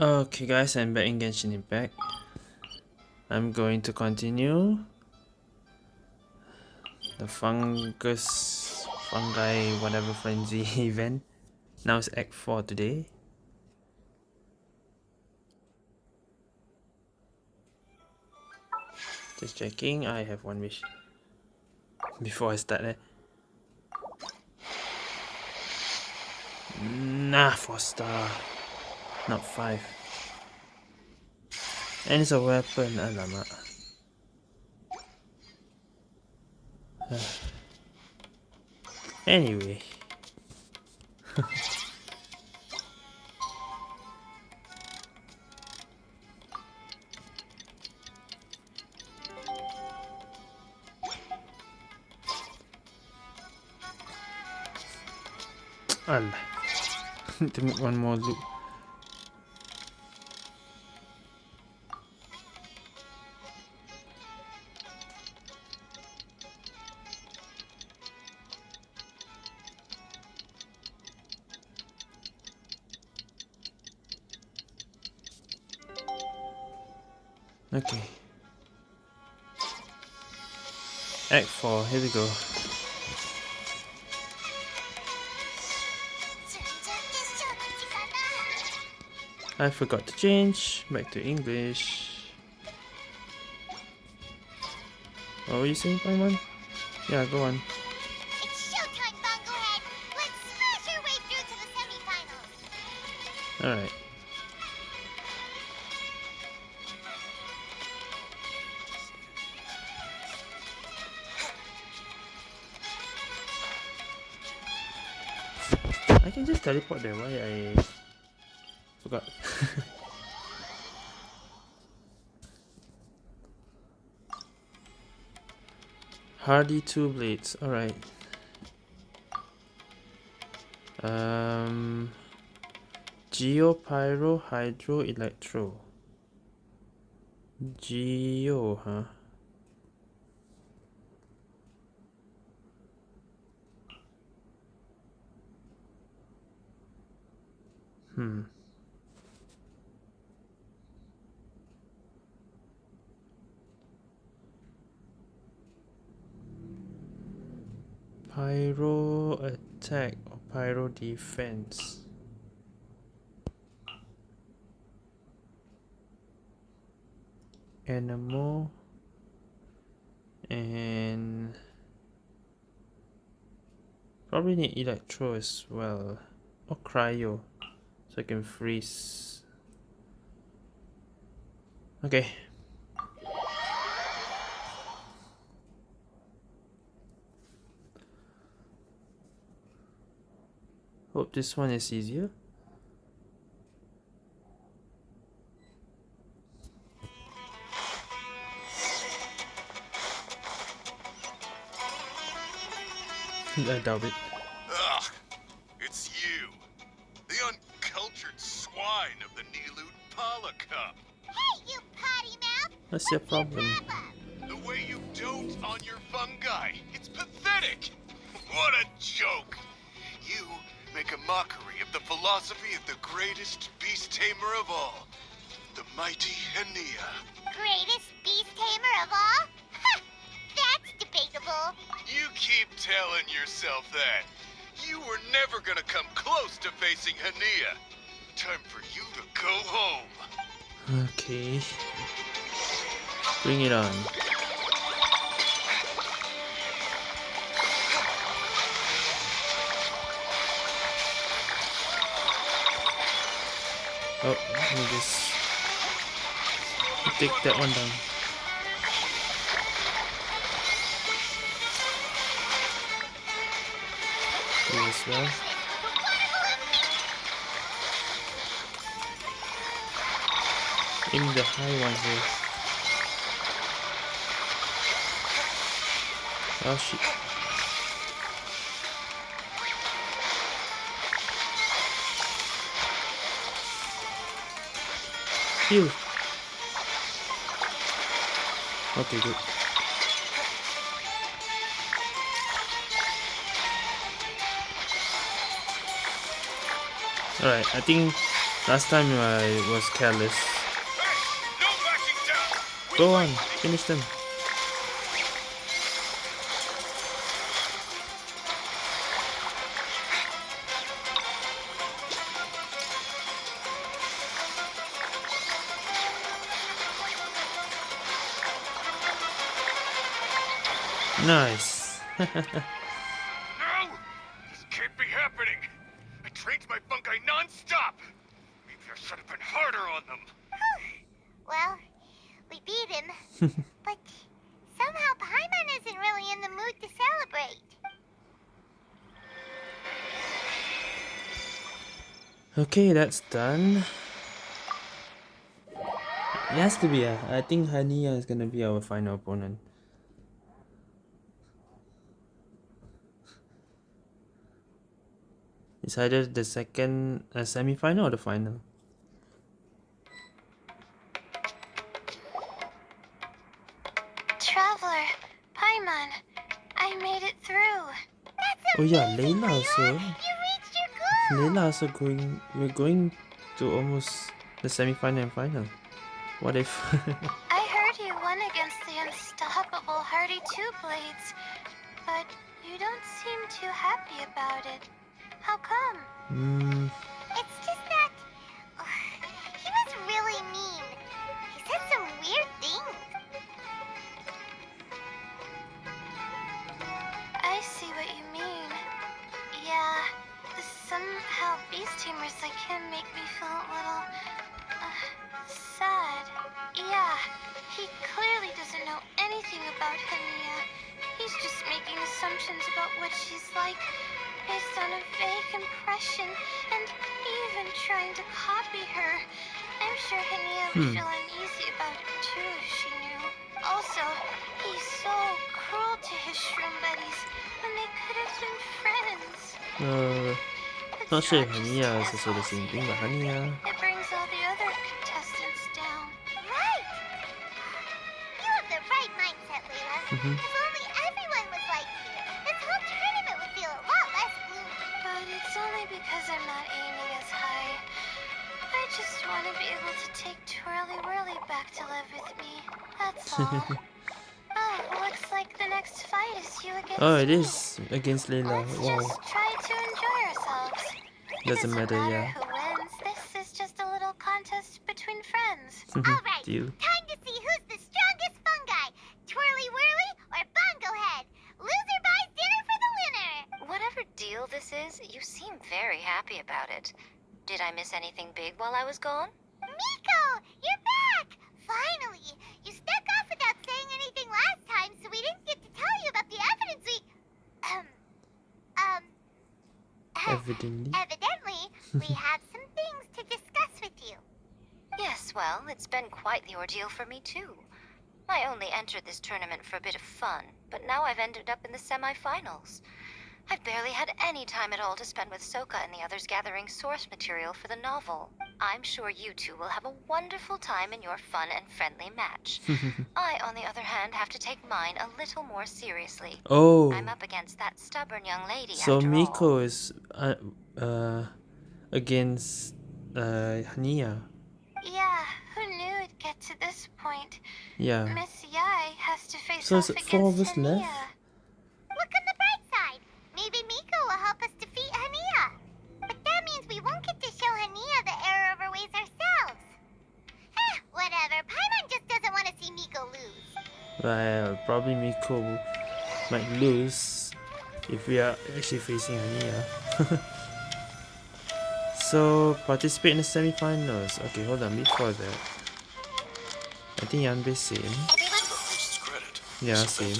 Okay guys, I'm back in Genshin Impact. I'm going to continue the fungus, fungi, whatever frenzy event. Now it's Act 4 today. Just checking, I have one wish. Before I start eh. Nah, 4 star. Not 5. And it's a weapon, alamak. anyway. Allah. to make one more loop. Go. I forgot to change. Back to English. What were you saying, Paimon? Yeah, go on. It's Why I forgot. Hardy two blades, alright. Um Geo Pyro Hydro Electro. Geo, huh? Hmm. Pyro attack or pyro defense. Animal and probably need electro as well. Or cryo so I can freeze. Okay hope this one is easier I doubt it Ugh, it's you. The uncultured swine of the Nilut Pala Cup. Hey, you potty mouth! what's your problem The way you dote on your fungi, it's pathetic. What a mockery of the philosophy of the greatest beast tamer of all, the mighty Hania. Greatest beast tamer of all? Ha! That's debatable. You keep telling yourself that. You were never gonna come close to facing Hania. Time for you to go home. okay bring it on Oh, let me just take that one down. You as well. In the high ones there. Oh shit. Heal. Okay, good. Alright, I think Last time I was careless. Hey, no backing down. We Go on, finish them. Nice. No! This can't be happening! I trained my fungi non-stop! Maybe I should have been harder on them! Well, we beat him. but somehow Paimon isn't really in the mood to celebrate. Okay, that's done. It has to be. Uh, I think Hania is gonna be our final opponent. It's either the second uh, semi-final or the final. Traveler, Paimon, I made it through. That's Oh yeah, Layla also. You reached your goal. Layla also going. We're going to almost the semi-final and final. What if? I heard you won against the unstoppable Hardy Two Blades, but you don't seem too happy about it. How come? Hmm. It's just that he was really mean. He said some weird things. I see what you mean. Yeah, somehow beast tamers like him make me feel a little uh, sad. Yeah, he clearly doesn't know anything about Hania. He's just making assumptions about what she's like based on a vague impression and even trying to copy her. I'm sure Hania would Hmm. feel uneasy about it too if she knew. Also, he's so cruel to his shroom buddies when they could have been friends. Uh, It's not sure if hard Hania is stand also the same thing, but it. Hania. It brings all the other contestants down. Right! You have the right mindset, Layla. Mhm. If oh, looks like the next fight is you against Oh, it is against Layla. Let's Wow. just try to enjoy ourselves. It Doesn't matter, yeah. who wins. This is just a little contest between friends. Mhm, Alright, deal. Evidently. Evidently, we have some things to discuss with you. Yes, well, it's been quite the ordeal for me too. I only entered this tournament for a bit of fun, but now I've ended up in the semifinals. I've barely had any time at all to spend with Soka and the others gathering source material for the novel. I'm sure you two will have a wonderful time in your fun and friendly match. I, on the other hand, have to take mine a little more seriously. oh, I'm up against that stubborn young lady so after all. Miko is uh, uh against uh Hania. Yeah, who knew it'd get to this point? Yeah. Miss Yae has to face So off against four of us Hania. left? See Miko lose. Well, probably Miko might lose if we are actually facing Hania. so participate in the semi-finals. Okay, hold on. Before that, I think Yanbei same. Everyone, Host's credit. Yeah, same.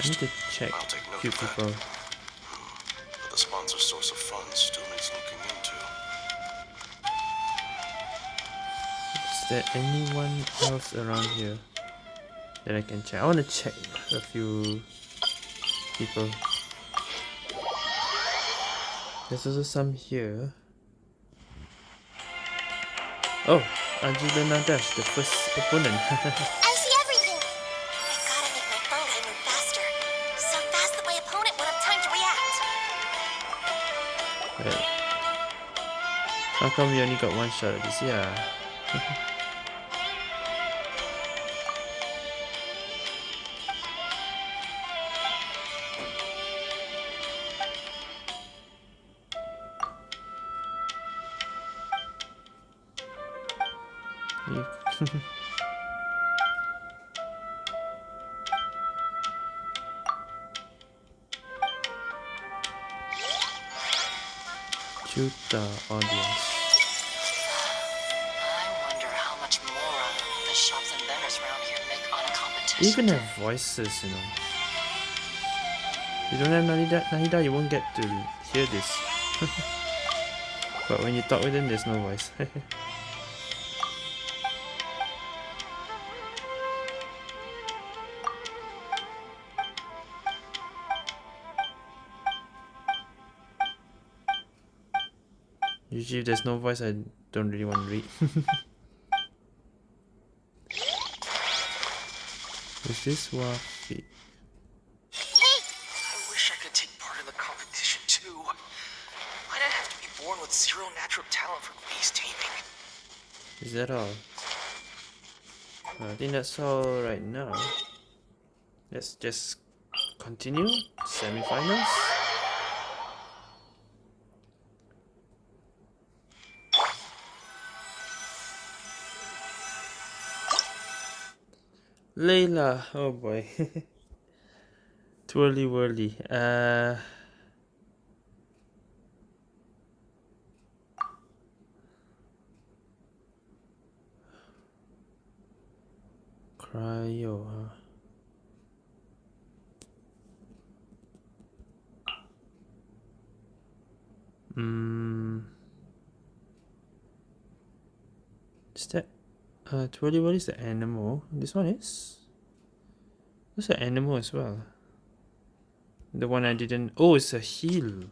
I need to check I'll take note few of that. people. There anyone else around here that I can check? I want to check a few people. There's also some here. Oh, Angela Nadash, the first opponent. I see everything. I gotta make my fungi move faster. So fast that my opponent won't have time to react. Right. How come we only got one shot at this? Yeah. on a competition. Even have voices, you know. You don't have Nahida, Nahida you won't get to hear this. but when you talk with them, there's no voice. Usually if there's no voice, I don't really want to read. Is this Wafi? I wish I could take part in the competition too. Why'd I have to be born with zero natural talent for beast taming? Is that all? I think that's all right now. Let's just continue. Semi-finals. Layla, oh boy. Twirly whirly. Uh Cryo, huh? Mm. That uh Twirly Whirly is the animal? This one is? That's an animal as well. The one I didn't oh it's a heel.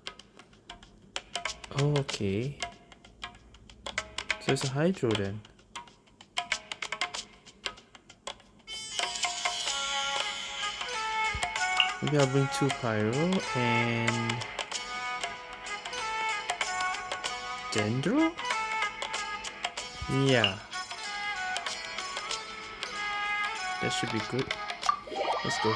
Oh okay. So it's a hydro then. Maybe I'll bring two pyro and dendro. Yeah, that should be good. Let's go.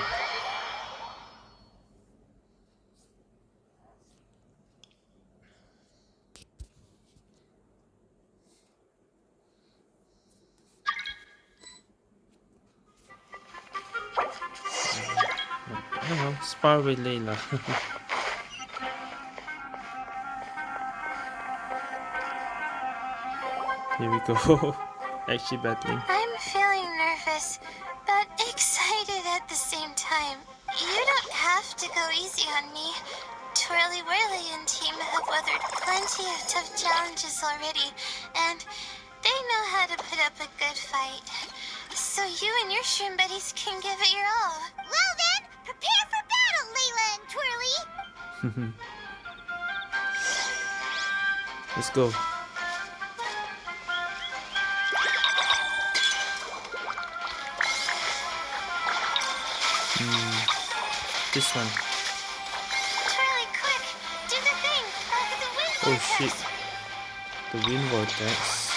Oh, spar with Layla. Here we go. Actually battling. Weathered plenty of tough challenges already, and they know how to put up a good fight. So you and your shroom buddies can give it your all. Well then, prepare for battle, Layla and Twirly! Let's go. Hmm, this one. Oh shit. The wind vortex.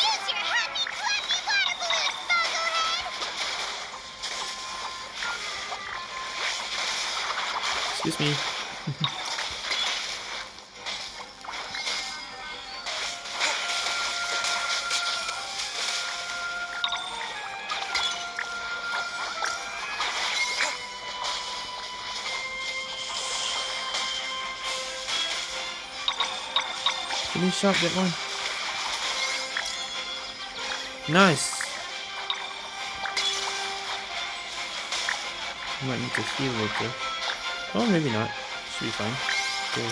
Use your happy, clappy water balloon, Buglehead! Excuse me. Up that one. Nice. Might need to heal later. Oh, maybe not. Should be fine. Okay.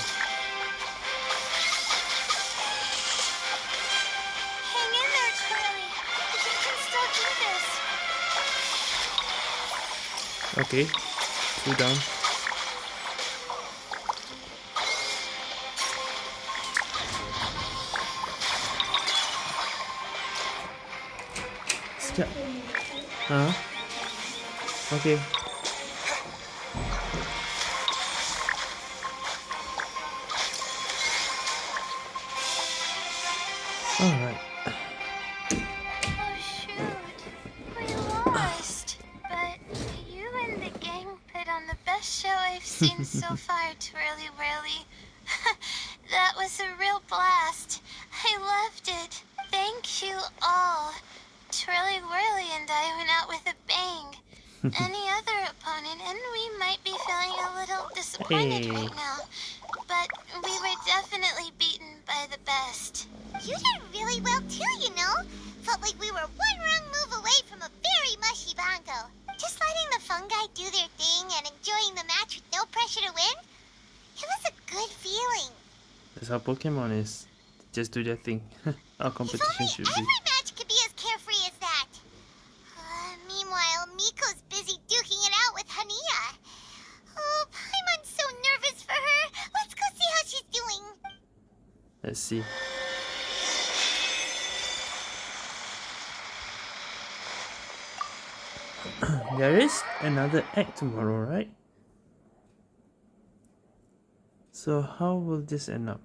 Hang in there, Twirly. You can still do this. Okay. Two down. Huh? Okay. Disappointed Hey. right now. But we were definitely beaten by the best. You did really well too, you know. Felt like we were one wrong move away from a very mushy bongo. Just letting the fungi do their thing and enjoying the match with no pressure to win. It was a good feeling. That's how Pokemon is. Just do their thing. Our competition should be. Let's there is another act tomorrow, right? So how will this end up?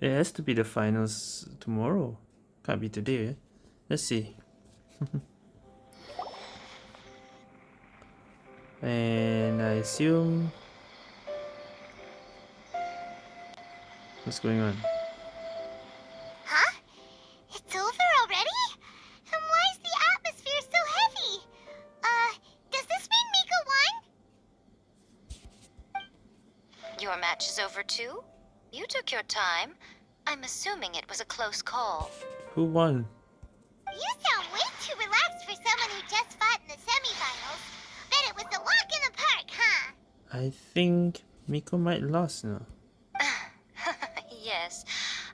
It has to be the finals tomorrow. Can't be today. Eh? Let's see. and I assume what's going on? Huh? It's over already? And why is the atmosphere so heavy? Uh, does this mean Miko won? Your match is over too? You took your time. I'm assuming it was a close call. Who won? You sound way too relaxed for someone who just fought in the semifinals. Bet it was a walk in the park, huh? I think Miko might lost now. yes,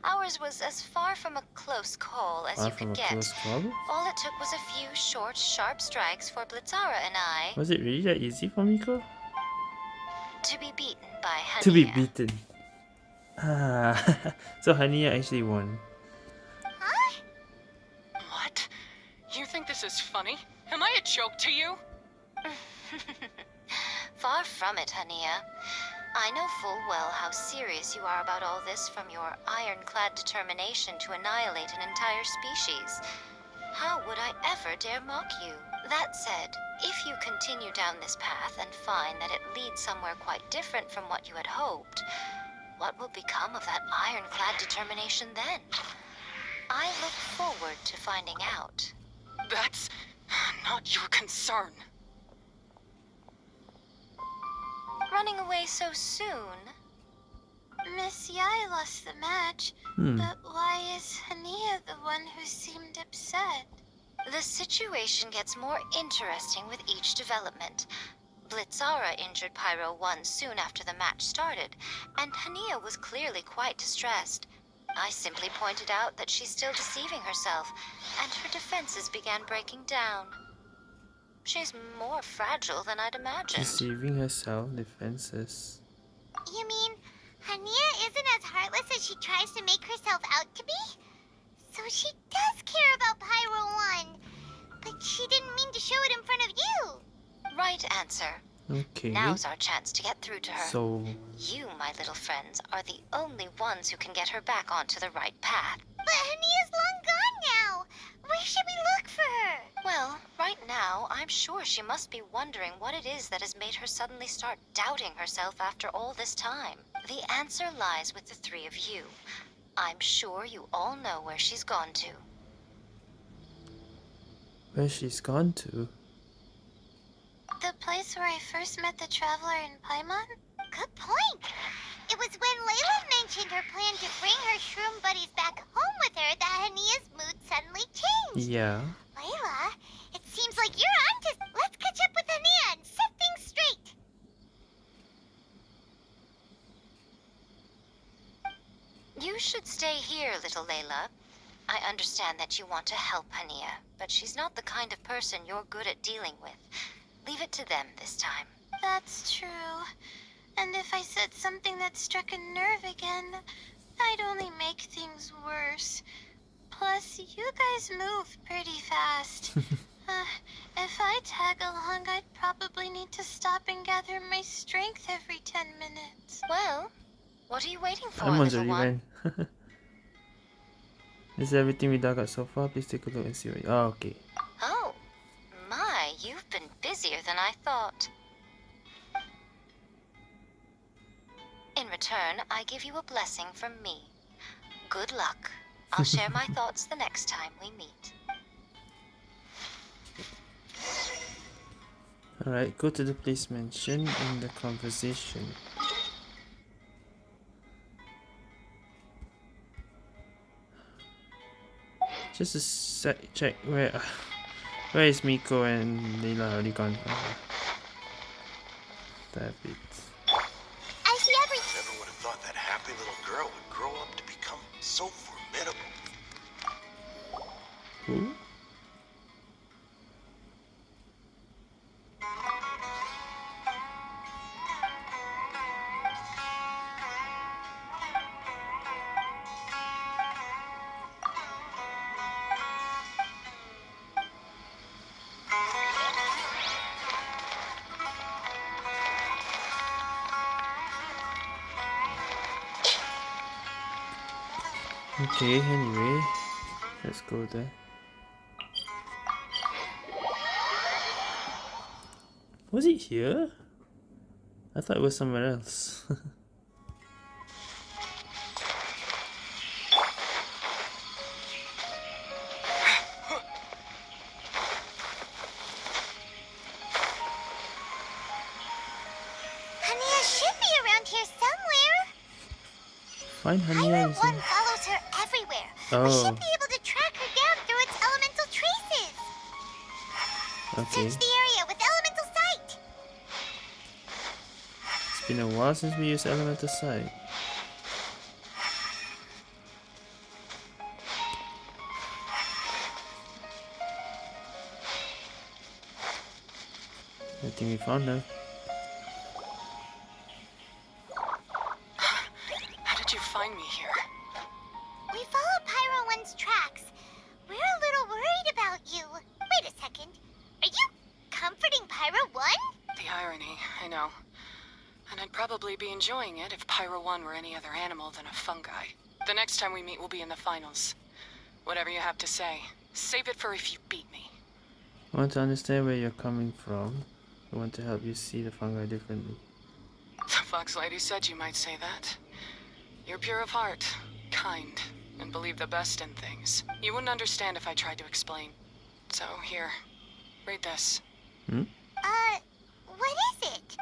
ours was as far from a close call as Far you could get. close call. All it took was a few short, sharp strikes for Blitzara and I Was it really that easy for Miko? to be beaten by Hania. To be beaten. Ah, so Hania actually won. Huh? What? You think this is funny? Am I a joke to you? Far from it, Hania. I know full well how serious you are about all this from your ironclad determination to annihilate an entire species. How would I ever dare mock you? That said, if you continue down this path and find that it leads somewhere quite different from what you had hoped, what will become of that ironclad determination then? I look forward to finding out. That's not your concern. Running away so soon? Miss Yae lost the match, Hmm. but why is Hania the one who seemed upset? The situation gets more interesting with each development. Blitzara injured Pyro 1 soon after the match started, and Hania was clearly quite distressed. I simply pointed out that she's still deceiving herself, and her defenses began breaking down. She's more fragile than I'd imagined. Deceiving herself, defenses. You mean Hania isn't as heartless as she tries to make herself out to be? So she does care about Pyro 1, but she didn't mean to show it in front of you. Right answer. Okay. Now's our chance to get through to her. So, You, my little friends, are the only ones who can get her back onto the right path. But Hania's long gone now. Where should we look for her? Well, right now, I'm sure she must be wondering what it is that has made her suddenly start doubting herself after all this time. The answer lies with the three of you. I'm sure you all know where she's gone to. where she's gone to? The place where I first met the traveler in Paimon? Good point. It was when Layla mentioned her plan to bring her shroom buddies back home with her that Hania's mood suddenly changed. Yeah. Layla, it seems like you're onto. Let's catch up with Hania and set things straight. You should stay here, little Layla. I understand that you want to help Hania, but she's not the kind of person you're good at dealing with. Leave it to them this time. That's true. And if I said something that struck a nerve again, I'd only make things worse. Plus, you guys move pretty fast. uh, if I tag along, I'd probably need to stop and gather my strength every ten minutes. Well, what are you waiting for, Someone's little already one? went. This is everything we dug out so far. Please take a look and see what. Oh, okay. Oh, my, you've been busier than I thought. In return, I give you a blessing from me. Good luck. I'll share my thoughts the next time we meet. Alright, go to the place mentioned in the conversation. Just a sec, check where where is Miko and Layla already gone? Uh, that bit. So formidable. Who? Okay, anyway, let's go there. Was it here? I thought it was somewhere else. Hania should be around here somewhere. Find Hania Pyro is One here. follows her everywhere. We Oh. should be able to track her down through its elemental traces. Okay, Search the area with elemental sight. it's been a while since we used Elemental Sight. I think we found her. We meet will be in the finals. Whatever you have to say, save it for if you beat me. I want to understand where you're coming from. I want to help you see the fungi differently. The Fox Lady said you might say that. You're pure of heart, kind, and believe the best in things. You wouldn't understand if I tried to explain. So, here. Read this. Hmm? Uh, what is it?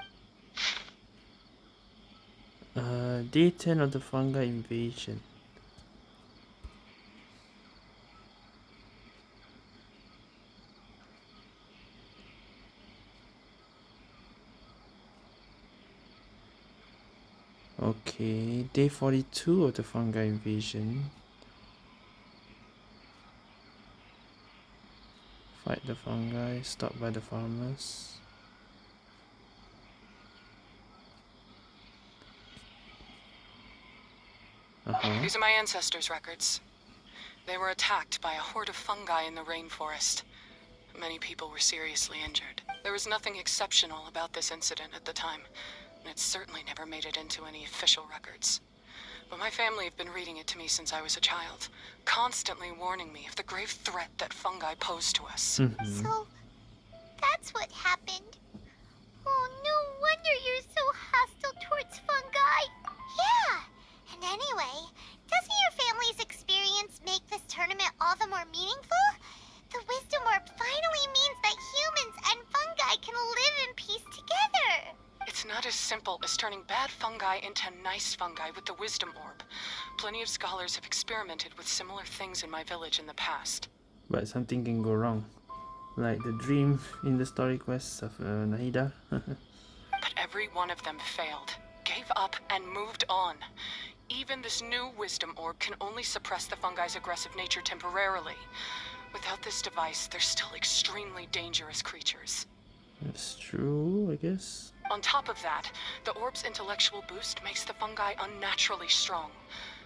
Uh, day 10 of the fungi invasion. Okay, day 42 of the fungi invasion. Fight the fungi, stop by the farmers. Uh-huh. These are my ancestors' records. They were attacked by a horde of fungi in the rainforest. Many people were seriously injured. There was nothing exceptional about this incident at the time, it certainly never made it into any official records. But my family have been reading it to me since I was a child, constantly warning me of the grave threat that fungi pose to us. Mhm. So, that's what happened. Oh, no wonder you're so hostile towards fungi. Yeah, and anyway, doesn't your family's experience make this tournament all the more meaningful? The Wisdom Orb finally means that humans and fungi can live in peace together. It's not as simple as turning bad fungi into nice fungi with the Wisdom Orb. Plenty of scholars have experimented with similar things in my village in the past. But something can go wrong. Like the dream in the story quests of uh, Nahida. But every one of them failed, gave up, and moved on. Even this new wisdom orb can only suppress the fungi's aggressive nature temporarily. Without this device, they're still extremely dangerous creatures. That's true, I guess. On top of that, the orb's intellectual boost makes the fungi unnaturally strong.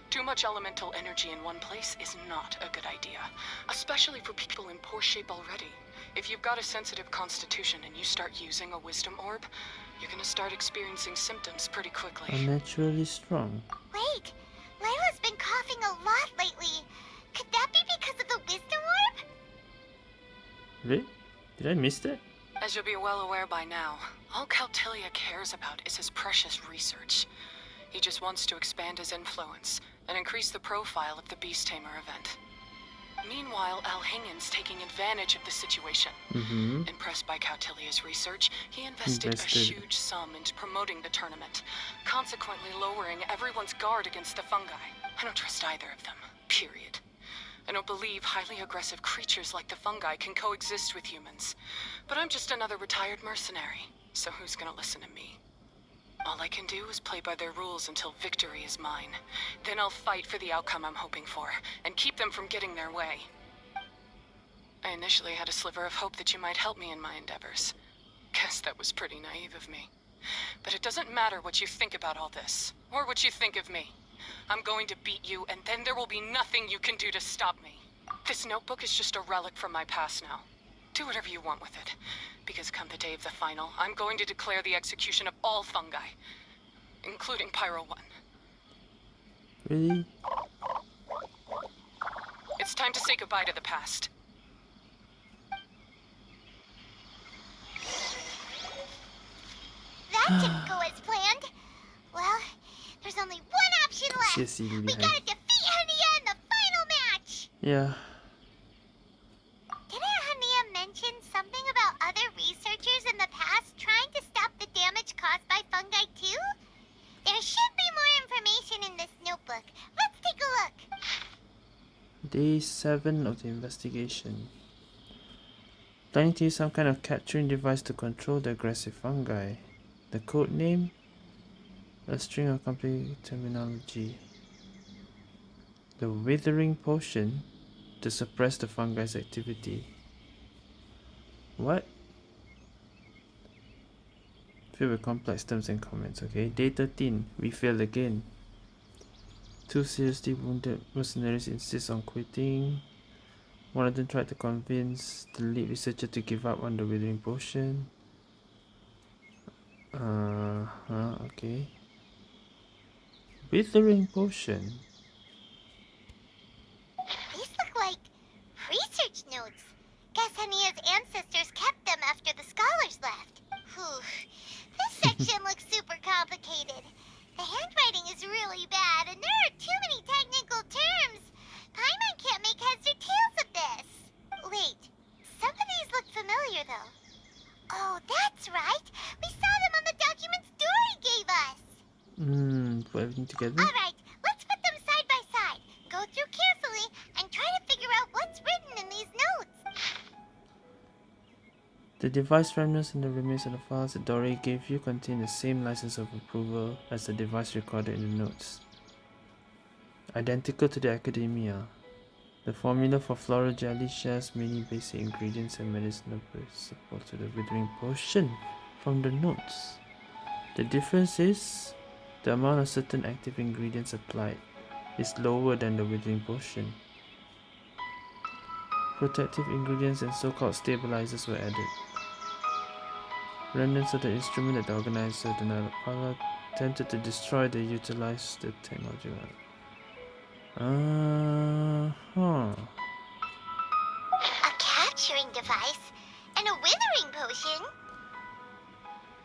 Too much elemental energy in one place is not a good idea, especially for people in poor shape already. If you've got a sensitive constitution and you start using a wisdom orb, you're gonna start experiencing symptoms pretty quickly. Unnaturally strong. Wait, Layla's been coughing a lot lately. Could that be because of the wisdom orb? Really? Did I miss that? As you'll be well aware by now, all Caltilia cares about is his precious research. He just wants to expand his influence and increase the profile of the Beast Tamer event. Meanwhile, Alhingen's taking advantage of the situation. Mm-hmm. Impressed by Cautilia's research, he invested, Invested. a huge sum into promoting the tournament, consequently lowering everyone's guard against the fungi. I don't trust either of them, period. I don't believe highly aggressive creatures like the fungi can coexist with humans. But I'm just another retired mercenary, so who's gonna listen to me? All I can do is play by their rules until victory is mine. Then I'll fight for the outcome I'm hoping for, and keep them from getting their way. I initially had a sliver of hope that you might help me in my endeavors. Guess that was pretty naive of me. But it doesn't matter what you think about all this, or what you think of me. I'm going to beat you, and then there will be nothing you can do to stop me. This notebook is just a relic from my past now. Do whatever you want with it. Because come the day of the final, I'm going to declare the execution of all fungi, including Pyro 1. Really? It's time to say goodbye to the past. That didn't go as planned. Well, there's only one option left. CD We behind. gotta defeat Hania in the final match. Yeah. Didn't Hania mention something about other researchers in the past trying to stop the damage caused by fungi too? There should be more information in this notebook. Let's take a look. Day 7 of the investigation. Planning to use some kind of capturing device to control the aggressive fungi. The code name? A string of complete terminology. The withering potion to suppress the fungi's activity. What? Filled with complex terms and comments, okay? Day 13, we failed again. Two seriously wounded mercenaries insist on quitting. One of them tried to convince the lead researcher to give up on the withering potion. Uh huh, okay. Withering potion. These look like research notes. Guess Hania's ancestors kept them after the scholars left. Whew. This section looks super complicated. The handwriting is really bad, and there are too many technical terms. Paimon can't make heads or tails of this. Wait, some of these look familiar, though. Oh, that's right. We saw them on the documents Dori gave us. Hmm, put everything together. All right, let's put them side by side. Go through carefully and try to figure out what's written in these notes. The device remnants and the remains of the files that Dori gave you contain the same license of approval as the device recorded in the notes. Identical to the academia. The formula for floral jelly shares many basic ingredients and medicinal principles to the withering potion from the notes. The difference is the amount of certain active ingredients applied is lower than the withering potion. Protective ingredients and so-called stabilizers were added. Remnants of the instrument that the organizer, the Nalapala, attempted to destroy, they utilized the technology. Uh huh. A capturing device and a withering potion.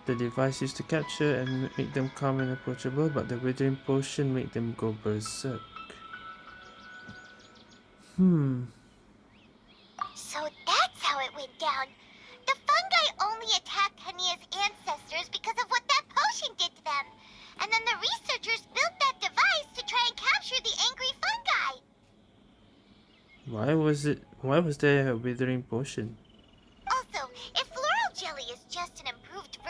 The device used to capture and make them calm and approachable, but the withering potion made them go berserk. Hmm. So that's how it went down. The fungi only attacked Hania's ancestors because of what that potion did to them. And then the researchers built that device to try and capture the angry fungi. Why was it? Why was there a withering potion?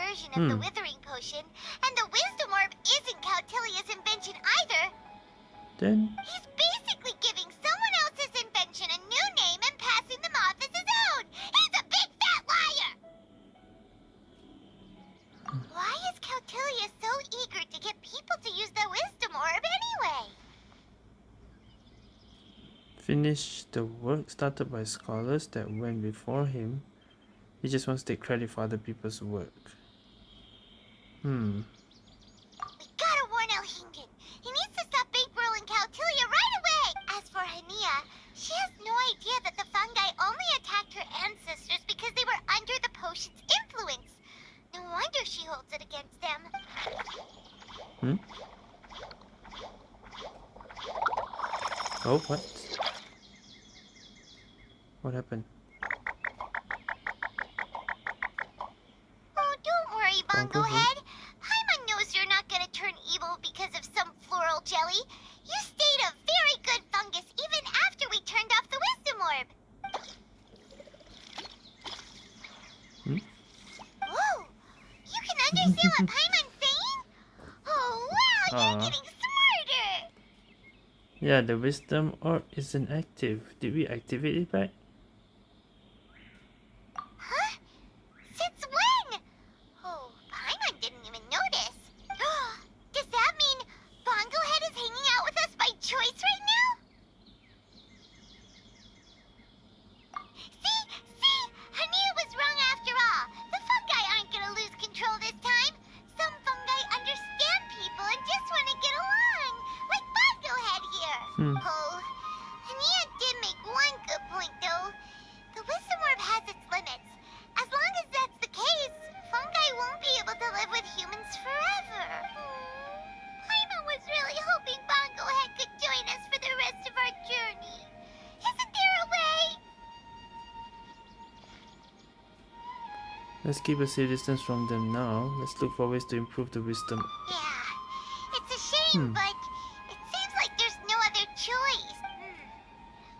Version of the Hmm. withering potion, and the wisdom orb isn't Cautilia's invention either, Then he's basically giving someone else's invention a new name and passing them off as his own. He's a big fat liar! Why is Cautilia so eager to get people to use the wisdom orb anyway? finish the work started by scholars that went before him. He just wants to take credit for other people's work. Hmm. We gotta warn El Hingen. He needs to stop Big Brill and Caltilia right away! As for Hania, she has no idea that the fungi only attacked her ancestors because they were under the potion's influence. No wonder she holds it against them. Hmm? Oh, what? What happened? The wisdom orb isn't active. Did we activate it back? Let's keep a safe distance from them now. Let's look for ways to improve the wisdom. Yeah, it's a shame, Hmm. but it seems like there's no other choice. Hmm.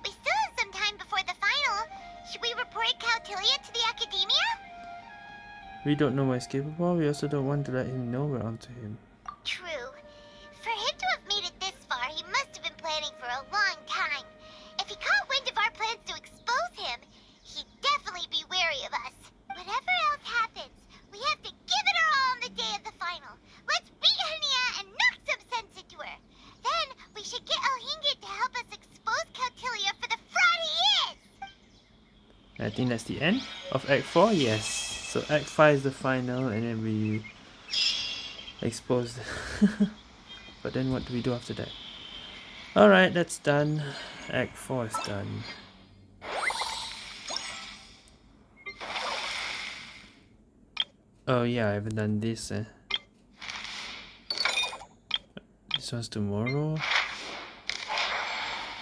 We still have some time before the final. Should we report Caltilia to the Akademiya? We don't know what he's capable. We also don't want to let him know we're onto him. True. For him to have made it this far, he must have been planning for a long time. If he caught wind of our plans to expose him, he'd definitely be wary of us. Whatever else happens, we have to give it our all on the day of the final. Let's beat Hania and knock some sense into her. Then we should get Elhingit to help us expose Caltilia for the fraud he is. I think that's the end of Act 4. Yes. So Act 5 is the final and then we expose But then what do we do after that? Alright, that's done. Act 4 is done. Oh yeah, I haven't done this. Eh. This one's tomorrow.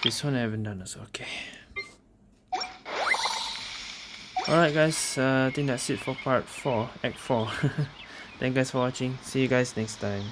This one I haven't done also. Okay. Alright guys, uh, I think that's it for part 4, Act 4. Thank you guys for watching. See you guys next time.